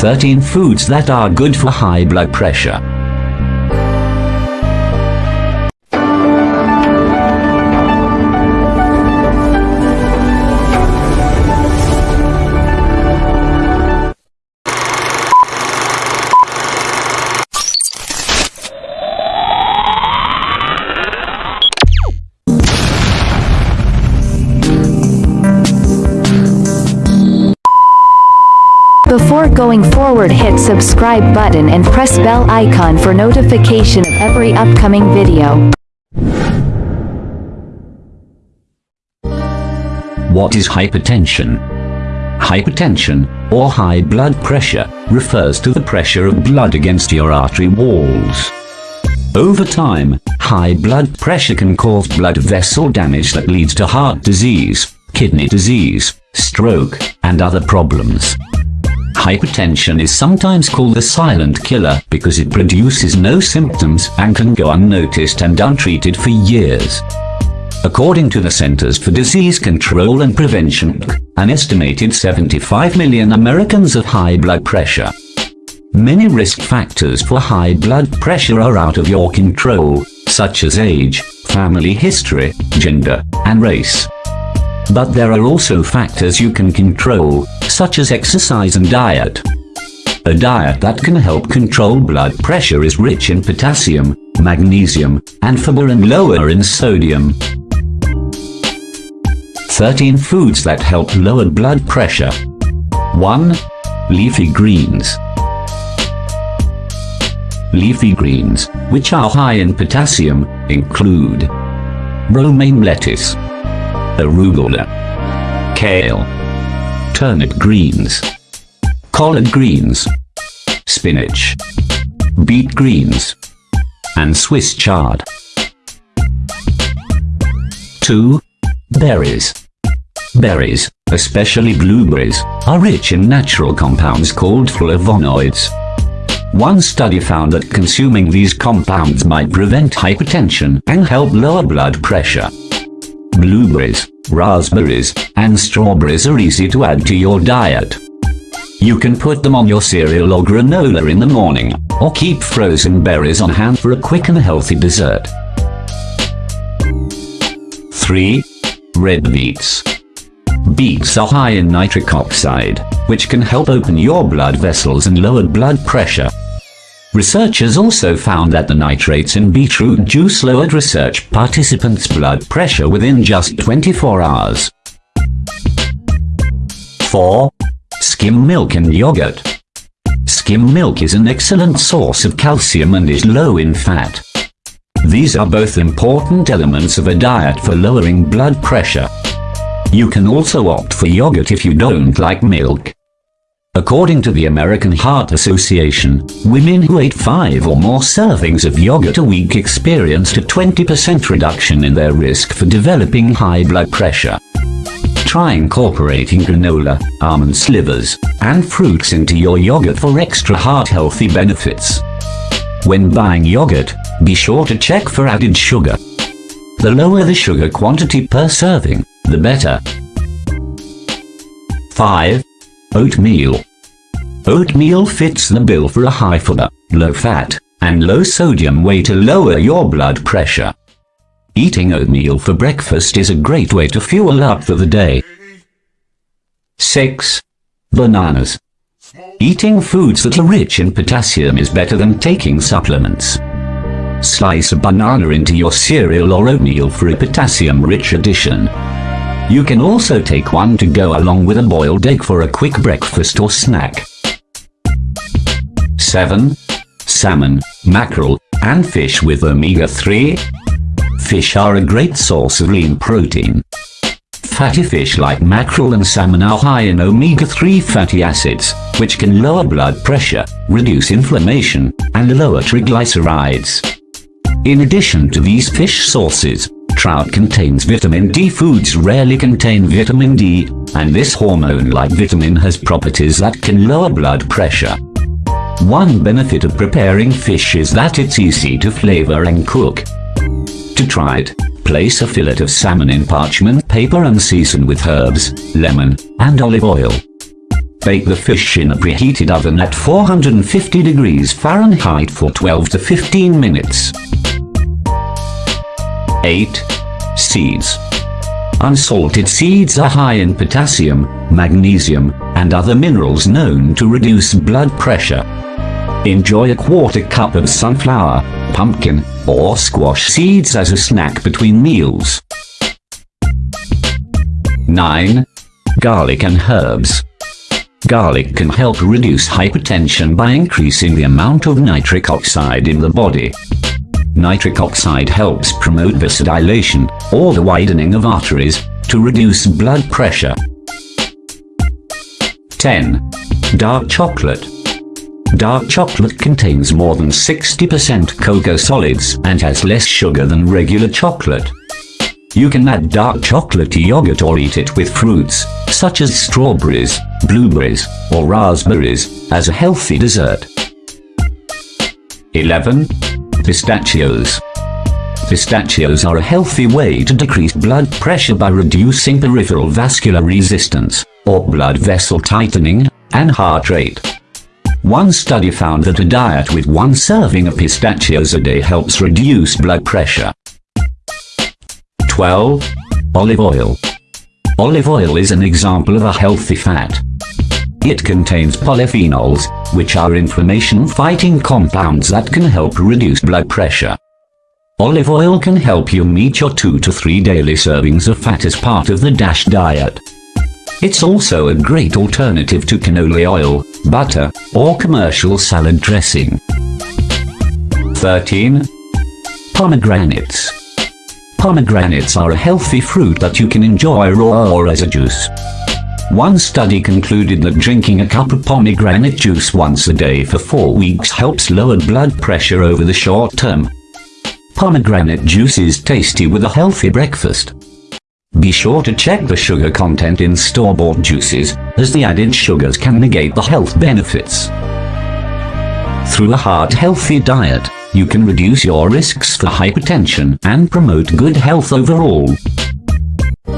13 foods that are good for high blood pressure. Before going forward hit subscribe button and press bell icon for notification of every upcoming video. What is hypertension? Hypertension, or high blood pressure, refers to the pressure of blood against your artery walls. Over time, high blood pressure can cause blood vessel damage that leads to heart disease, kidney disease, stroke, and other problems. Hypertension is sometimes called the silent killer because it produces no symptoms and can go unnoticed and untreated for years. According to the Centers for Disease Control and Prevention, an estimated 75 million Americans have high blood pressure. Many risk factors for high blood pressure are out of your control, such as age, family history, gender, and race. But there are also factors you can control, such as exercise and diet. A diet that can help control blood pressure is rich in potassium, magnesium, and fiber and lower in sodium. 13 foods that help lower blood pressure. 1. Leafy greens. Leafy greens, which are high in potassium, include romaine lettuce, arugula, kale, turnip greens, collard greens, spinach, beet greens, and Swiss chard. 2. Berries. Berries, especially blueberries, are rich in natural compounds called flavonoids. One study found that consuming these compounds might prevent hypertension and help lower blood pressure. Blueberries, raspberries, and strawberries are easy to add to your diet. You can put them on your cereal or granola in the morning, or keep frozen berries on hand for a quick and healthy dessert. 3. Red beets. Beets are high in nitric oxide, which can help open your blood vessels and lower blood pressure. Researchers also found that the nitrates in beetroot juice lowered research participants' blood pressure within just 24 hours. 4. Skim milk and yogurt. Skim milk is an excellent source of calcium and is low in fat. These are both important elements of a diet for lowering blood pressure. You can also opt for yogurt if you don't like milk. According to the American Heart Association, women who ate five or more servings of yogurt a week experienced a 20% reduction in their risk for developing high blood pressure. Try incorporating granola, almond slivers, and fruits into your yogurt for extra heart-healthy benefits. When buying yogurt, be sure to check for added sugar. The lower the sugar quantity per serving, the better. 5. Oatmeal. Oatmeal fits the bill for a high fiber, low fat, and low sodium way to lower your blood pressure. Eating oatmeal for breakfast is a great way to fuel up for the day. 6. Bananas. Eating foods that are rich in potassium is better than taking supplements. Slice a banana into your cereal or oatmeal for a potassium-rich addition. You can also take one to go along with a boiled egg for a quick breakfast or snack. 7. Salmon, mackerel, and fish with omega-3. Fish are a great source of lean protein. Fatty fish like mackerel and salmon are high in omega-3 fatty acids, which can lower blood pressure, reduce inflammation, and lower triglycerides. In addition to these fish sources, trout contains vitamin D. Foods rarely contain vitamin D, and this hormone-like vitamin has properties that can lower blood pressure. One benefit of preparing fish is that it's easy to flavor and cook. To try it, place a fillet of salmon in parchment paper and season with herbs, lemon, and olive oil. Bake the fish in a preheated oven at 450 degrees Fahrenheit for 12 to 15 minutes. 8. Seeds. Unsalted seeds are high in potassium, magnesium, and other minerals known to reduce blood pressure. Enjoy a quarter cup of sunflower, pumpkin, or squash seeds as a snack between meals. 9. Garlic and herbs. Garlic can help reduce hypertension by increasing the amount of nitric oxide in the body. Nitric oxide helps promote vasodilation, or the widening of arteries, to reduce blood pressure. 10. Dark chocolate. Dark chocolate contains more than 60% cocoa solids and has less sugar than regular chocolate. You can add dark chocolate to yogurt or eat it with fruits, such as strawberries, blueberries, or raspberries, as a healthy dessert. 11. Pistachios. Pistachios are a healthy way to decrease blood pressure by reducing peripheral vascular resistance, or blood vessel tightening, and heart rate. One study found that a diet with one serving of pistachios a day helps reduce blood pressure. 12. Olive oil. Olive oil is an example of a healthy fat. It contains polyphenols, which are inflammation-fighting compounds that can help reduce blood pressure. Olive oil can help you meet your 2 to 3 daily servings of fat as part of the DASH diet. It's also a great alternative to canola oil, butter, or commercial salad dressing. 13. Pomegranates. Pomegranates are a healthy fruit that you can enjoy raw or as a juice. One study concluded that drinking a cup of pomegranate juice once a day for four weeks helps lower blood pressure over the short term. Pomegranate juice is tasty with a healthy breakfast. Be sure to check the sugar content in store-bought juices, as the added sugars can negate the health benefits. Through a heart-healthy diet, you can reduce your risks for hypertension and promote good health overall.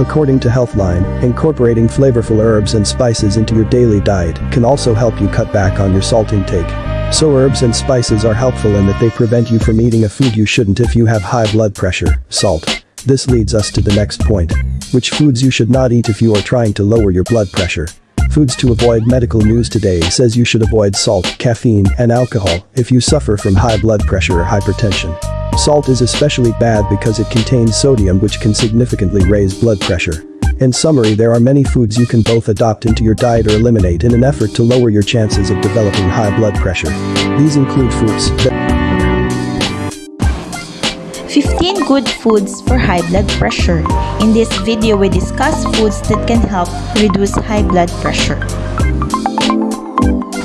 According to Healthline, incorporating flavorful herbs and spices into your daily diet can also help you cut back on your salt intake. So herbs and spices are helpful in that they prevent you from eating a food you shouldn't if you have high blood pressure, salt. This leads us to the next point. Which foods you should not eat if you are trying to lower your blood pressure. Foods to avoid Medical News Today says you should avoid salt, caffeine, and alcohol if you suffer from high blood pressure or hypertension. Salt is especially bad because it contains sodium which can significantly raise blood pressure. In summary there are many foods you can both adopt into your diet or eliminate in an effort to lower your chances of developing high blood pressure. These include fruits 15 good foods for high blood pressure. In this video we discuss foods that can help reduce high blood pressure.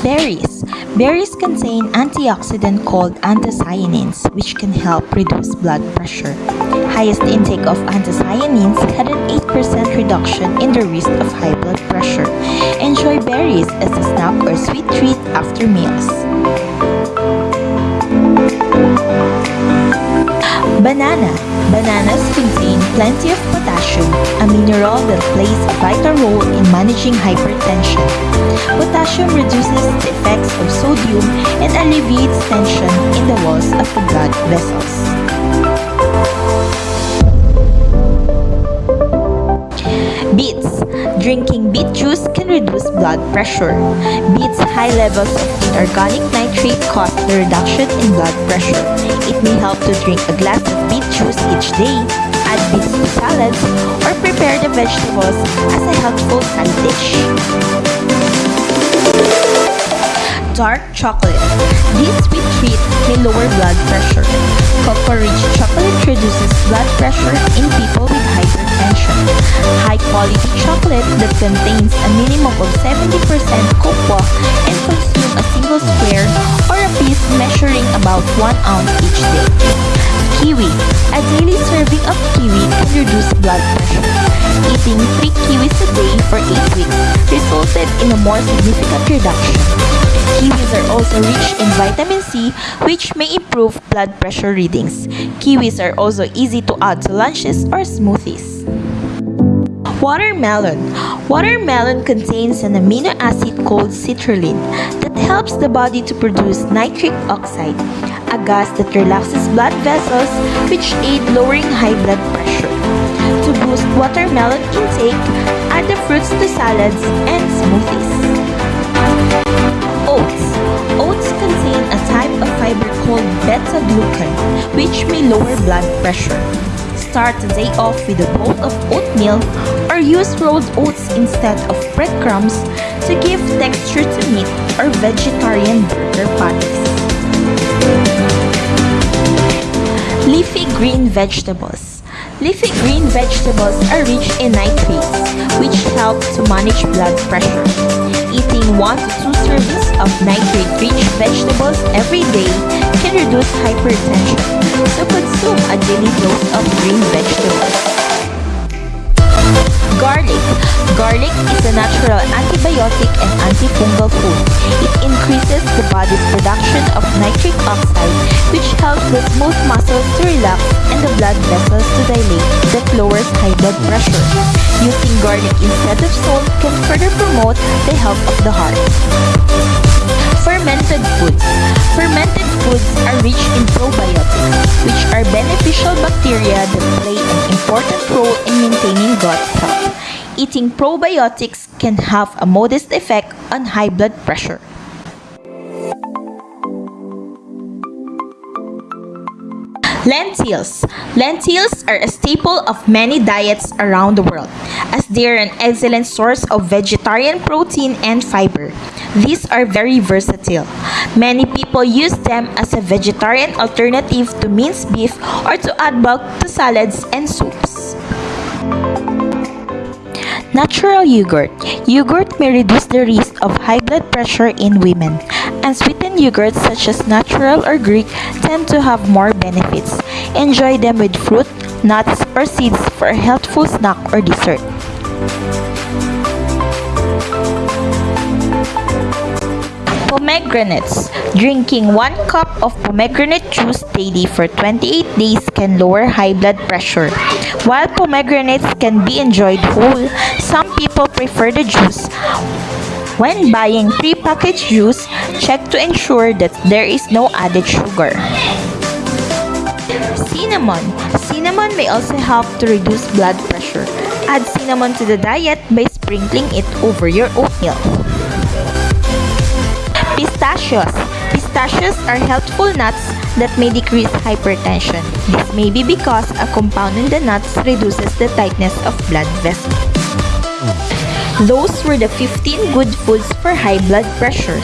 Berries. Berries contain antioxidant called anthocyanins which can help reduce blood pressure. Highest intake of anthocyanins had an 8% reduction in the risk of high blood pressure. Enjoy berries as a snack or sweet treat after meals. Banana. Bananas contain plenty of potassium, a mineral that plays a vital role in managing hypertension. Potassium reduces the effects of sodium and alleviates tension in the walls of the blood vessels. Beets. Drinking beet juice can reduce blood pressure. Beets' high levels of inorganic nitrate cause the reduction in blood pressure. It may help to drink a glass of beet juice each day, add beets to salads, or prepare the vegetables as a healthful side dish. Dark chocolate. This sweet treat may lower blood pressure. Cocoa-rich chocolate reduces blood pressure in people with hypertension. High-quality chocolate that contains a minimum of 70% cocoa and consume a single square or a piece measuring about 1 ounce each day. Kiwi. A daily serving of kiwi can reduce blood pressure. Eating 3 kiwis a day for 8 weeks resulted in a more significant reduction. Kiwis are also rich in vitamin C which may improve blood pressure readings. Kiwis are also easy to add to lunches or smoothies. Watermelon. Watermelon contains an amino acid called citrulline that helps the body to produce nitric oxide, a gas that relaxes blood vessels which aid lowering high blood Watermelon intake, add the fruits to salads and smoothies. Oats. Oats contain a type of fiber called beta-glucan, which may lower blood pressure. Start the day off with a bowl of oatmeal or use rolled oats instead of breadcrumbs to give texture to meat or vegetarian burger patties. Leafy green vegetables. Leafy green vegetables are rich in nitrates, which help to manage blood pressure. Eating 1 to 2 servings of nitrate-rich vegetables every day can reduce hypertension, so consume a daily dose of green vegetables. Garlic. Garlic is a natural antibiotic and antifungal food. It increases the body's production of nitric oxide, which helps the smooth muscles to relax and the blood vessels to dilate that lowers high blood pressure. Using garlic instead of salt can further promote the health of the heart. Fermented foods. Fermented foods are rich in probiotics, which are beneficial bacteria that play an important role in maintaining gut health. Eating probiotics can have a modest effect on high blood pressure. Lentils. Lentils are a staple of many diets around the world, as they are an excellent source of vegetarian protein and fiber. These are very versatile. Many people use them as a vegetarian alternative to minced beef or to add bulk to salads and soups. Natural yogurt. Yogurt may reduce the risk of high blood pressure in women. And sweetened yogurts such as natural or Greek tend to have more benefits. Enjoy them with fruit, nuts, or seeds for a healthful snack or dessert. Pomegranates. Drinking 1 cup of pomegranate juice daily for 28 days can lower high blood pressure. While pomegranates can be enjoyed whole, some people prefer the juice. When buying pre-packaged juice, check to ensure that there is no added sugar. Cinnamon. Cinnamon may also help to reduce blood pressure. Add cinnamon to the diet by sprinkling it over your oatmeal. Pistachios Pistachios are healthful nuts that may decrease hypertension. This may be because a compound in the nuts reduces the tightness of blood vessels. Those were the 15 good foods for high blood pressure.